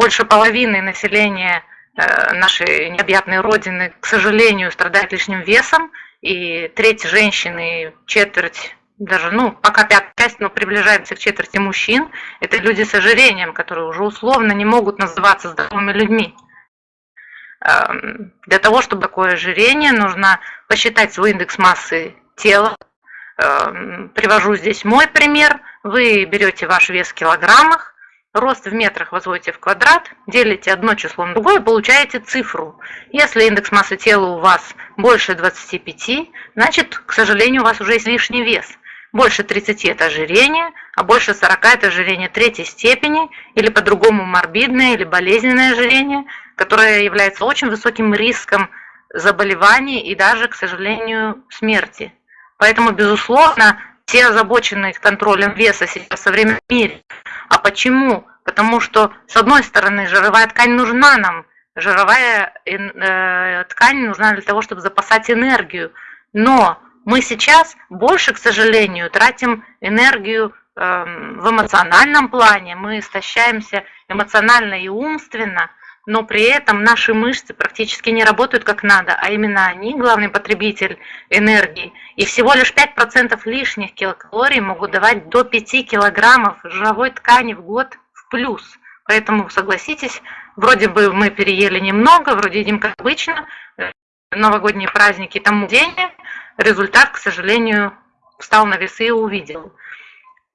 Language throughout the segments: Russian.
больше половины населения э, нашей необъятной родины, к сожалению, страдает лишним весом, и треть женщин и четверть даже, ну, пока пятая часть, но приближаемся к четверти мужчин, это люди с ожирением, которые уже условно не могут называться здоровыми людьми. Эм, для того, чтобы такое ожирение, нужно посчитать свой индекс массы тела. Эм, привожу здесь мой пример. Вы берете ваш вес в килограммах, рост в метрах возводите в квадрат, делите одно число на другое, получаете цифру. Если индекс массы тела у вас больше 25, значит, к сожалению, у вас уже есть лишний вес. Больше 30 – это ожирение, а больше 40 – это ожирение третьей степени, или по-другому морбидное или болезненное ожирение, которое является очень высоким риском заболеваний и даже, к сожалению, смерти. Поэтому, безусловно, все озабочены контролем веса сейчас в современном мире. А почему? Потому что, с одной стороны, жировая ткань нужна нам. Жировая э, ткань нужна для того, чтобы запасать энергию. Но мы сейчас больше, к сожалению, тратим энергию эм, в эмоциональном плане, мы истощаемся эмоционально и умственно, но при этом наши мышцы практически не работают как надо, а именно они главный потребитель энергии. И всего лишь 5% лишних килокалорий могут давать до 5 килограммов жировой ткани в год в плюс. Поэтому, согласитесь, вроде бы мы переели немного, вроде едим как обычно, новогодние праздники тому день, результат, к сожалению, встал на весы и увидел.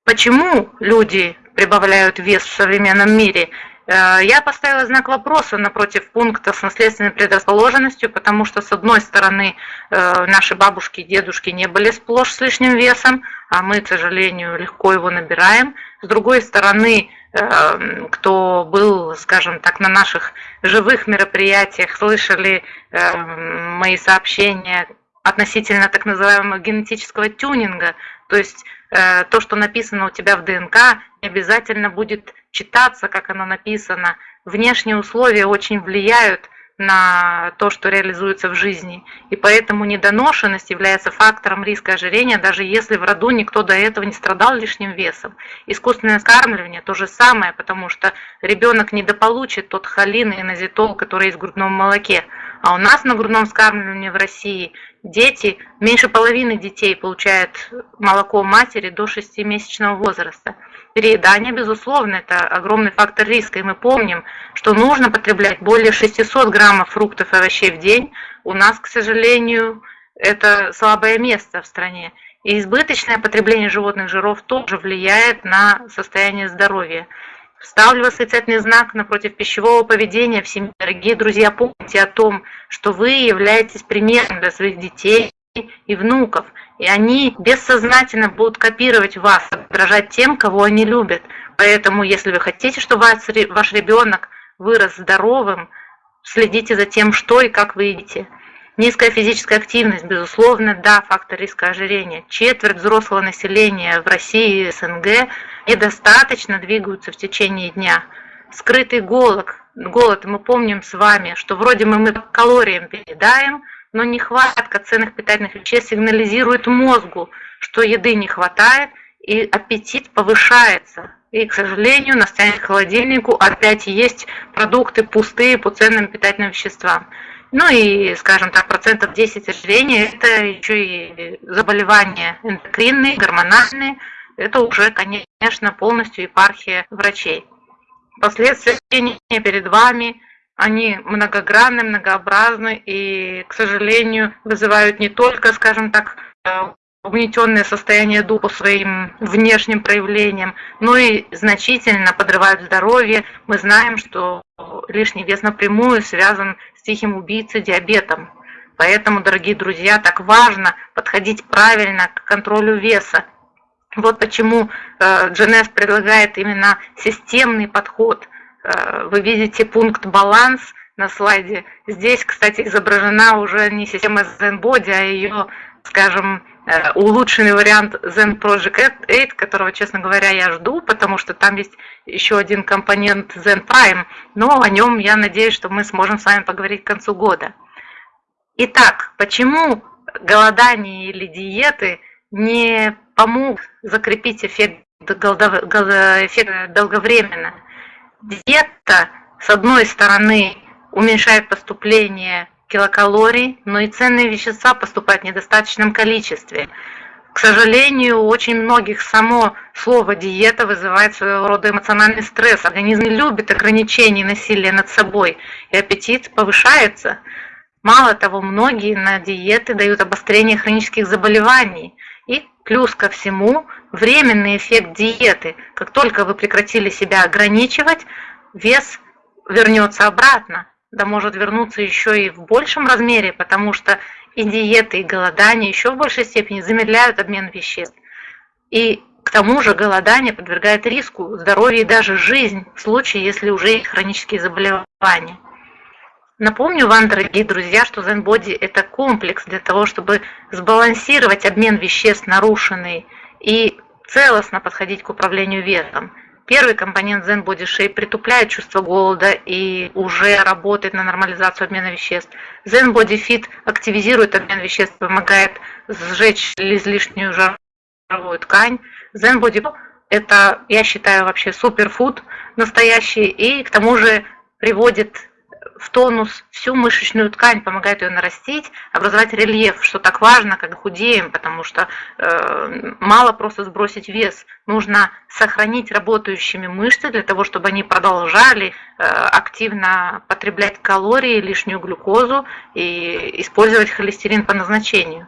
Почему люди прибавляют вес в современном мире? Э, я поставила знак вопроса напротив пункта с наследственной предрасположенностью, потому что, с одной стороны, э, наши бабушки и дедушки не были сплошь с лишним весом, а мы, к сожалению, легко его набираем. С другой стороны, э, кто был, скажем так, на наших живых мероприятиях, слышали мои сообщения относительно так называемого генетического тюнинга, то есть э, то, что написано у тебя в ДНК, не обязательно будет читаться, как оно написано. Внешние условия очень влияют на то, что реализуется в жизни. И поэтому недоношенность является фактором риска ожирения, даже если в роду никто до этого не страдал лишним весом. Искусственное скармливание то же самое, потому что ребенок недополучит тот холин и назитол, который есть в грудном молоке. А у нас на грудном скармливании в России дети, меньше половины детей получают молоко матери до 6-месячного возраста. Переедание, безусловно, это огромный фактор риска, и мы помним, что нужно потреблять более 600 граммов фруктов и овощей в день. У нас, к сожалению, это слабое место в стране. И избыточное потребление животных жиров тоже влияет на состояние здоровья. Ставлю восклицательный знак напротив пищевого поведения в семье. Дорогие друзья, помните о том, что вы являетесь примером для своих детей и внуков. И они бессознательно будут копировать вас, подражать тем, кого они любят. Поэтому, если вы хотите, чтобы ваш ребенок вырос здоровым, следите за тем, что и как вы едите. Низкая физическая активность, безусловно, да, фактор риска ожирения. Четверть взрослого населения в России и СНГ недостаточно двигаются в течение дня. Скрытый голод, голод, мы помним с вами, что вроде мы, мы калориям передаем, но нехватка ценных питательных веществ сигнализирует мозгу, что еды не хватает, и аппетит повышается. И, к сожалению, на к холодильнику опять есть продукты пустые по ценным питательным веществам. Ну и, скажем так, процентов 10 ожирения – это еще и заболевания эндокринные, гормональные. Это уже, конечно, полностью епархия врачей. Последствия перед вами, они многогранны, многообразны и, к сожалению, вызывают не только, скажем так, угнетенное состояние духа своим внешним проявлением, но и значительно подрывают здоровье. Мы знаем, что лишний вес напрямую связан тихим убийцей, диабетом. Поэтому, дорогие друзья, так важно подходить правильно к контролю веса. Вот почему э, предлагает именно системный подход. Э, вы видите пункт «Баланс» на слайде. Здесь, кстати, изображена уже не система ZenBody, а ее, скажем, э, улучшенный вариант Zen Project 8, которого, честно говоря, я жду, потому что там есть еще один компонент Zen Prime, но о нем я надеюсь, что мы сможем с вами поговорить к концу года. Итак, почему голодание или диеты не помогут закрепить эффект, эффект долговременно? Диета с одной стороны уменьшает поступление килокалорий, но и ценные вещества поступают в недостаточном количестве. К сожалению, у очень многих само слово диета вызывает своего рода эмоциональный стресс. Организм не любит ограничений насилия над собой, и аппетит повышается. Мало того, многие на диеты дают обострение хронических заболеваний. И плюс ко всему, временный эффект диеты. Как только вы прекратили себя ограничивать, вес вернется обратно. Да может вернуться еще и в большем размере, потому что и диеты, и голодание еще в большей степени замедляют обмен веществ. И к тому же голодание подвергает риску здоровья и даже жизнь в случае, если уже есть хронические заболевания. Напомню вам, дорогие друзья, что Zen Body – это комплекс для того, чтобы сбалансировать обмен веществ нарушенный и целостно подходить к управлению весом. Первый компонент Zen Body Shape притупляет чувство голода и уже работает на нормализацию обмена веществ. Zen Body Fit активизирует обмен веществ, помогает сжечь излишнюю жировую ткань. Zen Body – это, я считаю, вообще суперфуд настоящий и к тому же приводит в тонус всю мышечную ткань, помогает ее нарастить, образовать рельеф, что так важно, когда худеем, потому что э, мало просто сбросить вес, нужно сохранить работающими мышцы для того, чтобы они продолжали э, активно потреблять калории, лишнюю глюкозу и использовать холестерин по назначению.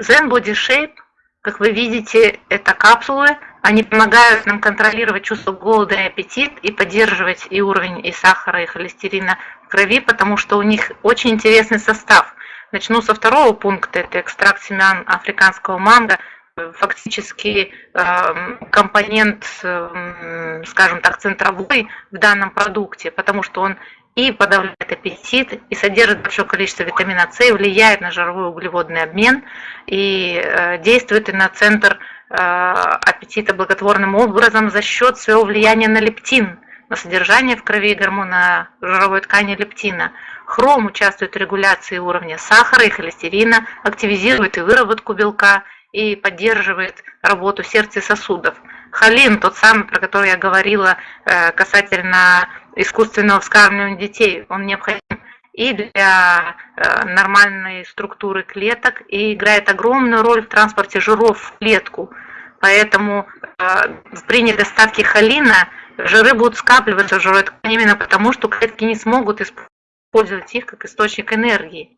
Zen Body Shape, как вы видите, это капсулы, они помогают нам контролировать чувство голода и аппетит и поддерживать и уровень и сахара, и холестерина в крови, потому что у них очень интересный состав. Начну со второго пункта, это экстракт семян африканского манго, фактически эм, компонент, эм, скажем так, центровой в данном продукте, потому что он и подавляет аппетит, и содержит большое количество витамина С, влияет на жировой углеводный обмен, и э, действует и на центр Э, аппетита благотворным образом за счет своего влияния на лептин, на содержание в крови гормона жировой ткани лептина. Хром участвует в регуляции уровня сахара и холестерина, активизирует и выработку белка и поддерживает работу сердца и сосудов. Холин, тот самый, про который я говорила э, касательно искусственного вскармливания детей, он необходим и для э, нормальной структуры клеток и играет огромную роль в транспорте жиров в клетку. Поэтому э, при недостатке холина жиры будут скапливаться в жировой ткани именно потому, что клетки не смогут использовать их как источник энергии.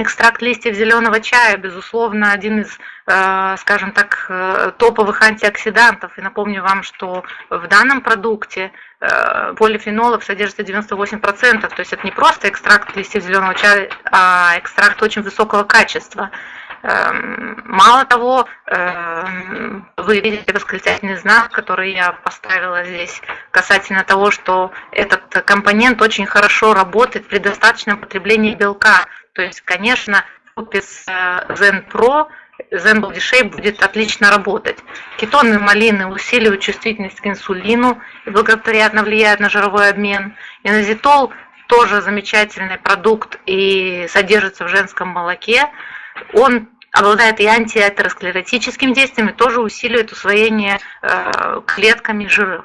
Экстракт листьев зеленого чая, безусловно, один из, э, скажем так, э, топовых антиоксидантов. И напомню вам, что в данном продукте э, полифенолов содержится 98%. То есть это не просто экстракт листьев зеленого чая, а экстракт очень высокого качества. Эм, мало того, вы видите восклицательный знак, который я поставила здесь, касательно того, что этот компонент очень хорошо работает при достаточном потреблении белка. То есть, конечно, купе с э, Zen Pro Zen Body Shape будет отлично работать. Кетоны малины усиливают чувствительность к инсулину и благоприятно влияют на жировой обмен. Инозитол тоже замечательный продукт и содержится в женском молоке он обладает и антиатеросклеротическим действием, и тоже усиливает усвоение э, клетками жиров.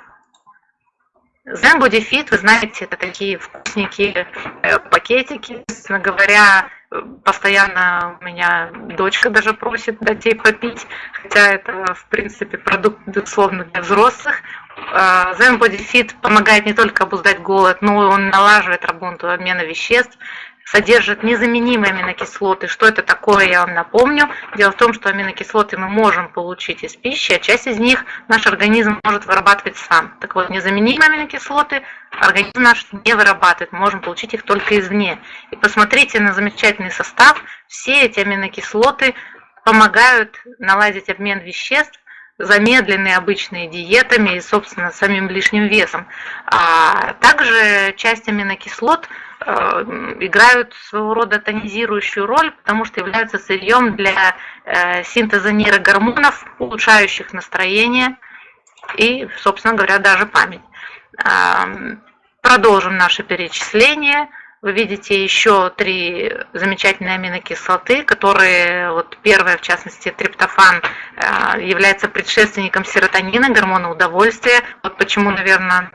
Zen Body Fit, вы знаете, это такие вкусненькие э, пакетики. Собственно говоря, постоянно у меня дочка даже просит дать ей попить, хотя это, в принципе, продукт, безусловно, для взрослых. Э, Zen Body Fit помогает не только обуздать голод, но он налаживает работу обмена веществ, содержит незаменимые аминокислоты. Что это такое, я вам напомню. Дело в том, что аминокислоты мы можем получить из пищи, а часть из них наш организм может вырабатывать сам. Так вот, незаменимые аминокислоты организм наш не вырабатывает, мы можем получить их только извне. И посмотрите на замечательный состав. Все эти аминокислоты помогают наладить обмен веществ, замедленные обычные диетами и, собственно, самим лишним весом. А также часть аминокислот – играют своего рода тонизирующую роль, потому что являются сырьем для э, синтеза нейрогормонов, улучшающих настроение и, собственно говоря, даже память. Продолжим наше перечисление. Вы видите еще три замечательные аминокислоты, которые, вот первая в частности, триптофан, э, является предшественником серотонина, гормона удовольствия. Вот почему, наверное,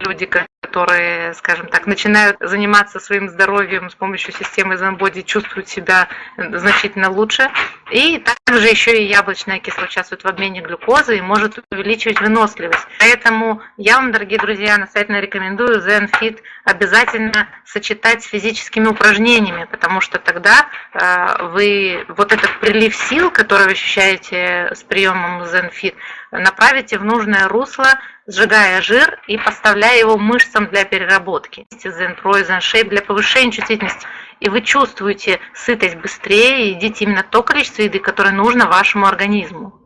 люди, которые, скажем так, начинают заниматься своим здоровьем с помощью системы ZenBody, чувствуют себя значительно лучше. И также еще и яблочная кислота участвует в обмене глюкозы и может увеличивать выносливость. Поэтому я вам, дорогие друзья, настоятельно рекомендую ZenFit обязательно сочетать с физическими упражнениями, потому что тогда э, вы вот этот прилив сил, который вы ощущаете с приемом ZenFit, направите в нужное русло, сжигая жир и поставляя его мышцам для переработки. Zen-Pro и Zen-Shape для повышения чувствительности. И вы чувствуете сытость быстрее и едите именно то количество еды, которое нужно вашему организму.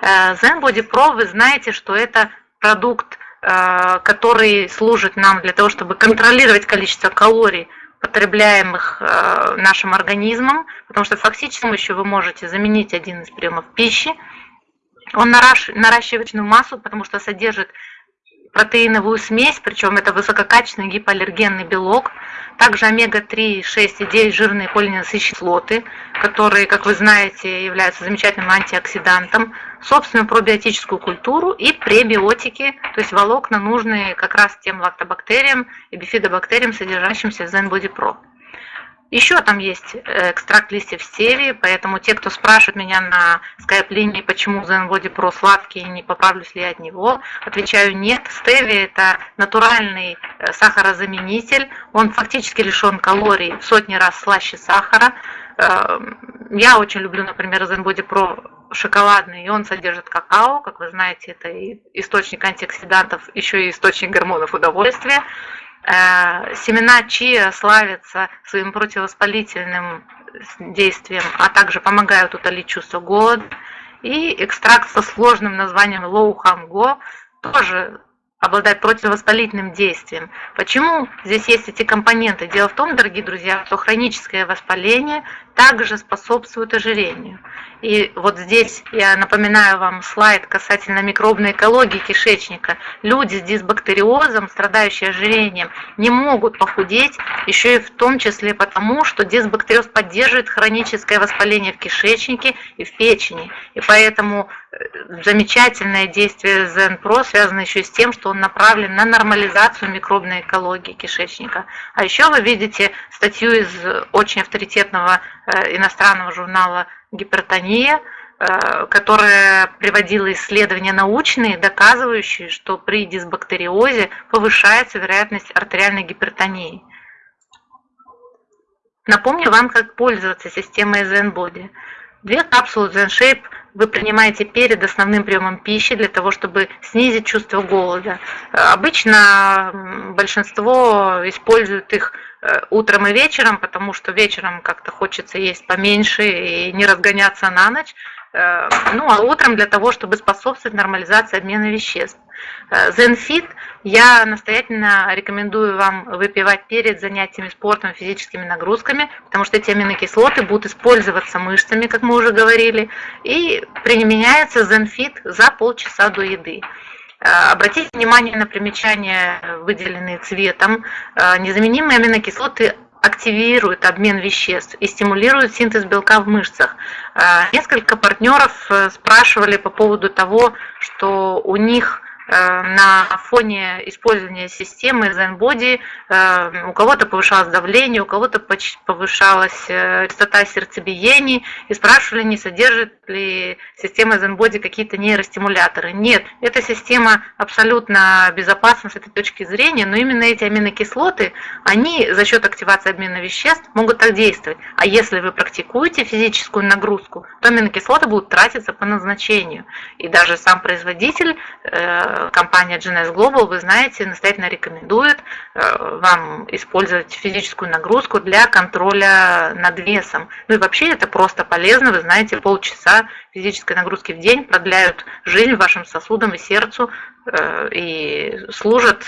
Э, Zen Body Pro, вы знаете, что это продукт, э, который служит нам для того, чтобы контролировать количество калорий, потребляемых э, нашим организмом, потому что фактически еще вы можете заменить один из приемов пищи, он наращивает массу, потому что содержит протеиновую смесь, причем это высококачественный гипоаллергенный белок, также омега-3, 6 и 9 жирные полиненасыщенные кислоты, которые, как вы знаете, являются замечательным антиоксидантом, собственную пробиотическую культуру и пребиотики, то есть волокна, нужные как раз тем лактобактериям и бифидобактериям, содержащимся в ZenBody Pro. Еще там есть э, экстракт листьев стевии, поэтому те, кто спрашивает меня на скайп-линии, почему Zenbody Pro сладкий, не поправлюсь ли я от него, отвечаю нет. Стевия – это натуральный э, сахарозаменитель, он фактически лишен калорий в сотни раз слаще сахара. Э, я очень люблю, например, Zenbody Pro шоколадный, и он содержит какао, как вы знаете, это источник антиоксидантов, еще и источник гормонов удовольствия. Э, семена чиа славятся своим противовоспалительным действием, а также помогают утолить чувство голода. И экстракт со сложным названием лоухамго тоже обладает противовоспалительным действием. Почему здесь есть эти компоненты? Дело в том, дорогие друзья, что хроническое воспаление также способствует ожирению. И вот здесь я напоминаю вам слайд касательно микробной экологии кишечника. Люди с дисбактериозом, страдающие ожирением, не могут похудеть, еще и в том числе потому, что дисбактериоз поддерживает хроническое воспаление в кишечнике и в печени. И поэтому э, замечательное действие ЗНПРО связано еще и с тем, что он направлен на нормализацию микробной экологии кишечника. А еще вы видите статью из очень авторитетного э, иностранного журнала гипертония, э, которая приводила исследования научные, доказывающие, что при дисбактериозе повышается вероятность артериальной гипертонии. Напомню вам, как пользоваться системой ZenBody. Две капсулы ZenShape вы принимаете перед основным приемом пищи для того, чтобы снизить чувство голода. Обычно большинство используют их э, утром и вечером, потому что вечером как-то хочется есть поменьше и не разгоняться на ночь. Э, ну а утром для того, чтобы способствовать нормализации обмена веществ. ZenFit э, я настоятельно рекомендую вам выпивать перед занятиями спортом, физическими нагрузками, потому что эти аминокислоты будут использоваться мышцами, как мы уже говорили, и применяется ZenFit за полчаса до еды. Э, обратите внимание на примечания, выделенные цветом. Э, незаменимые аминокислоты активируют обмен веществ и стимулируют синтез белка в мышцах. Несколько партнеров спрашивали по поводу того, что у них Э, на фоне использования системы ZenBody э, у кого-то повышалось давление, у кого-то повышалась э, частота сердцебиений и спрашивали, не содержит ли система ZenBody какие-то нейростимуляторы. Нет, эта система абсолютно безопасна с этой точки зрения, но именно эти аминокислоты, они за счет активации обмена веществ могут так действовать. А если вы практикуете физическую нагрузку, то аминокислоты будут тратиться по назначению. И даже сам производитель компания GNS Global, вы знаете, настоятельно рекомендует э, вам использовать физическую нагрузку для контроля над весом. Ну и вообще это просто полезно, вы знаете, полчаса физической нагрузки в день продляют жизнь вашим сосудам и сердцу э, и служат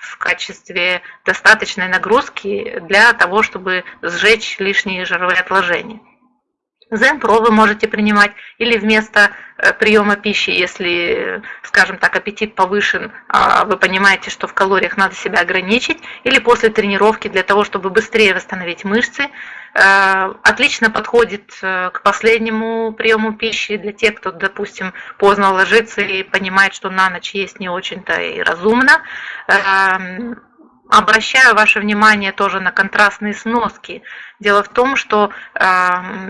в качестве достаточной нагрузки для того, чтобы сжечь лишние жировые отложения. Зен-Про вы можете принимать или вместо э, приема пищи, если, скажем так, аппетит повышен, а вы понимаете, что в калориях надо себя ограничить, или после тренировки для того, чтобы быстрее восстановить мышцы. Э, отлично подходит э, к последнему приему пищи для тех, кто, допустим, поздно ложится и понимает, что на ночь есть не очень-то и разумно эм, Обращаю ваше внимание тоже на контрастные сноски. Дело в том, что э,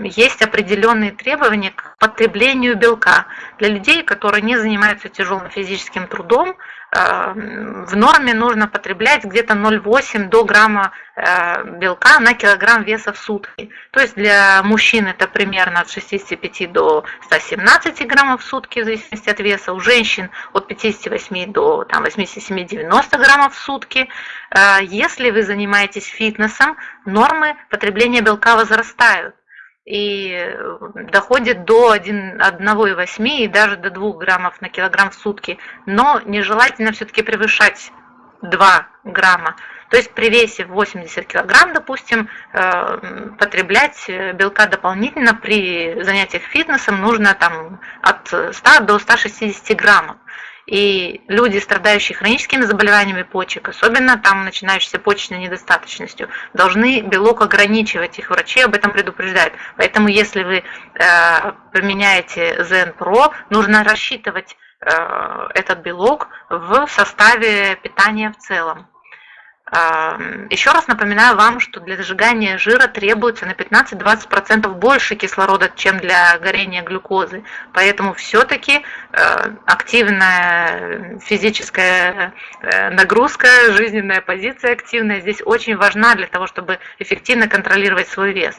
есть определенные требования к потреблению белка. Для людей, которые не занимаются тяжелым физическим трудом, Эм, в норме нужно потреблять где-то 0,8 до грамма э, белка на килограмм веса в сутки. То есть для мужчин это примерно от 65 до 117 граммов в сутки, в зависимости от веса. У женщин от 58 до 87-90 граммов в сутки. Э, если вы занимаетесь фитнесом, нормы потребления белка возрастают и э, доходит до 1,8 и даже до 2 граммов на килограмм в сутки, но нежелательно все-таки превышать 2 грамма. То есть при весе 80 килограмм, допустим, э, потреблять белка дополнительно при занятиях фитнесом нужно там, от 100 до 160 граммов. И люди, страдающие хроническими заболеваниями почек, особенно там начинающейся почечной недостаточностью, должны белок ограничивать. Их врачи об этом предупреждают. Поэтому если вы э, применяете Pro, нужно рассчитывать э, этот белок в составе питания в целом. Еще раз напоминаю вам, что для сжигания жира требуется на 15-20% больше кислорода, чем для горения глюкозы. Поэтому все-таки э, активная физическая э, нагрузка, жизненная позиция активная здесь очень важна для того, чтобы эффективно контролировать свой вес.